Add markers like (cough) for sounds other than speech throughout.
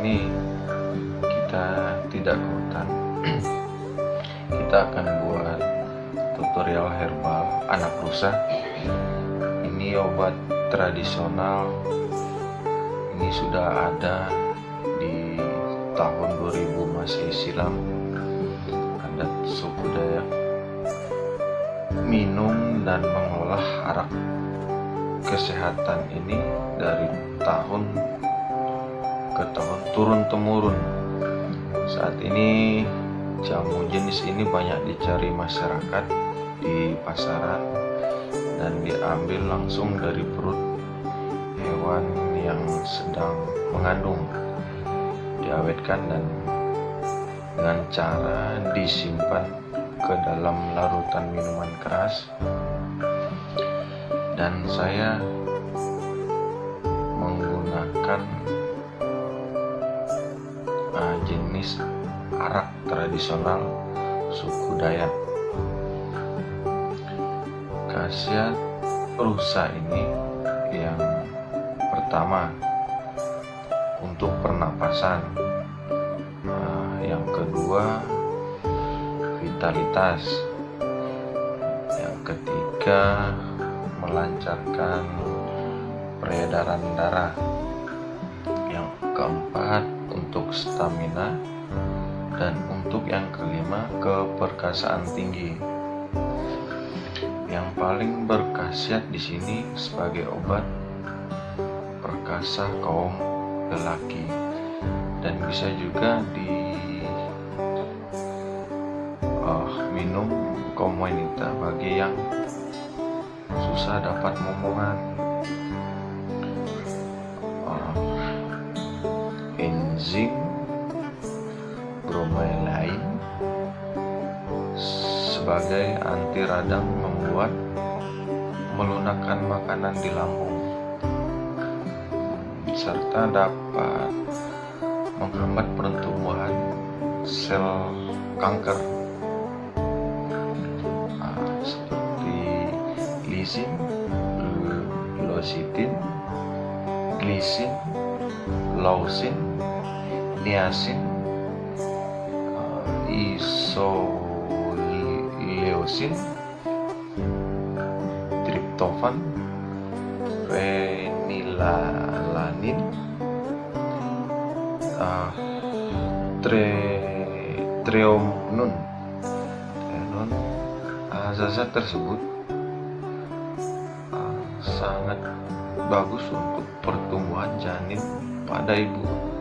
ini kita tidak ke hutan. (clears throat) Kita akan buat tutorial herbal anak rusa. Ini obat tradisional. Ini sudah ada di tahun 2000 masih silam. Adat suku Dayak minum dan mengolah arak kesehatan ini dari tahun ke tahun turun temurun. Saat ini jamu jenis ini banyak dicari masyarakat di pasaran dan diambil langsung dari perut hewan yang sedang mengandung diawetkan dan dengan cara disimpan ke dalam larutan minuman keras. Dan saya menggunakan uh, jenis arak tradisional suku Dayak. Khasiat rusa ini yang pertama untuk pernapasan, nah, yang kedua vitalitas, yang ketiga melancarkan peredaran darah, yang keempat untuk stamina dan untuk yang kelima keperkasaan tinggi. Yang paling berkhasiat di sini sebagai obat perkasa kaum lelaki dan bisa juga di uh, minum kaum wanita bagi yang susah dapat momongan uh, enzim bromelain sebagai anti radang membuat melunakkan makanan di lambung serta dapat menghambat pertumbuhan sel kanker. Nah, seperti lisin, lositin, glisin, lausin, niacin, isoleucin, triptofan, fenilalanin, uh, tre, treonun. Treonun uh, zat tersebut uh, sangat bagus untuk pertumbuhan janin pada ibu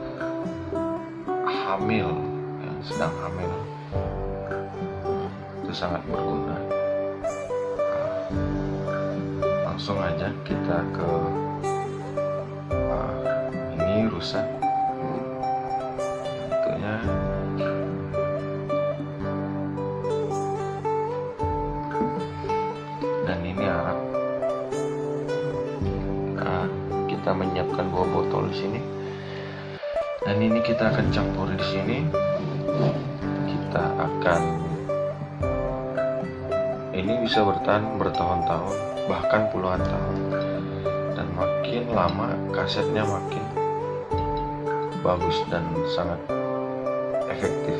hamil yang sedang hamil. Itu sangat berguna. Langsung aja kita ke uh, ini rusak. Tentunya dan ini arak nah, kita menyiapkan dua botol di sini dan ini kita akan campur di sini. Kita akan ini bisa bertahan bertahun-tahun bahkan puluhan tahun. Dan makin lama kasetnya makin bagus dan sangat efektif.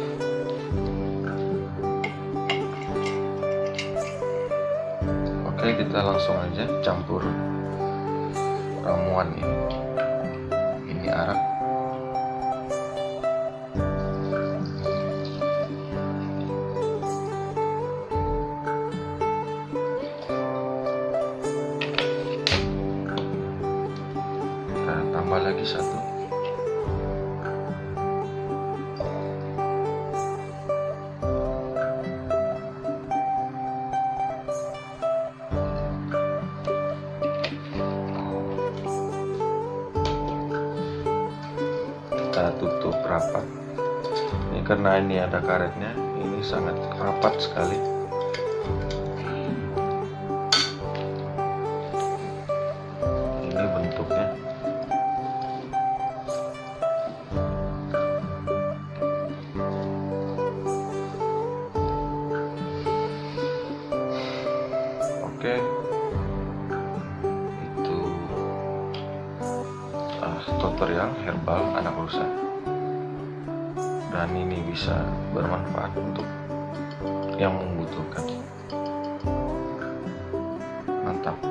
Oke kita langsung aja campur ramuan ini. Ini arak tambah lagi satu. Kita tutup rapat. Ini karena ini ada karetnya ini sangat rapat sekali oke itu ah, tutorial herbal anak rusa dan ini bisa bermanfaat untuk yang membutuhkan. Mantap.